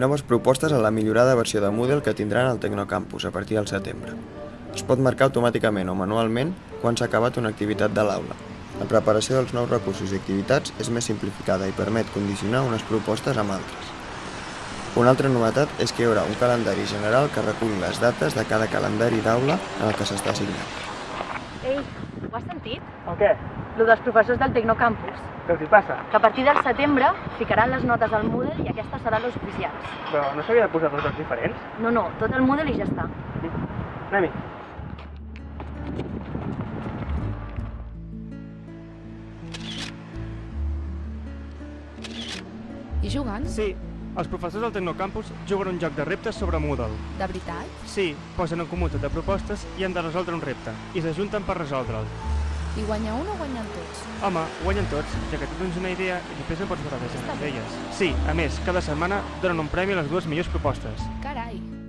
Noves propostes a la millorada versió de Moodle que tindran el Tecnocampus a partir del setembre. Es pot marcar automàticament o manualment quan s'ha acabat una activitat de l'aula. La preparació dels nous recursos i activitats és més simplificada i permet condicionar unes propostes amb altres. Una altra novetat és que hi haurà un calendari general que recull les dates de cada calendari d'aula en el que s'està assignat. Ei, ho has sentit? El què? Lo dels professors del Tecnocampus. Què els hi passa? Que a partir del setembre ficaran les notes al Moodle i aquestes seran les oficials. Però no s'havia de posar dos diferents? No, no, tot el Moodle i ja està. Anem-hi. I jugant? Sí, els professors del Tecnocampus juguen un joc de reptes sobre Moodle. De veritat? Sí, posen en comú de propostes i han de resoldre un repte, i s'ajunten per resoldre'l. I guanya un o guanyen tots? Home, guanyen tots, ja que tu tens una idea i després en pots barrejar amb elles. Sí, a més, cada setmana donen un premi a les dues millors propostes. Carai!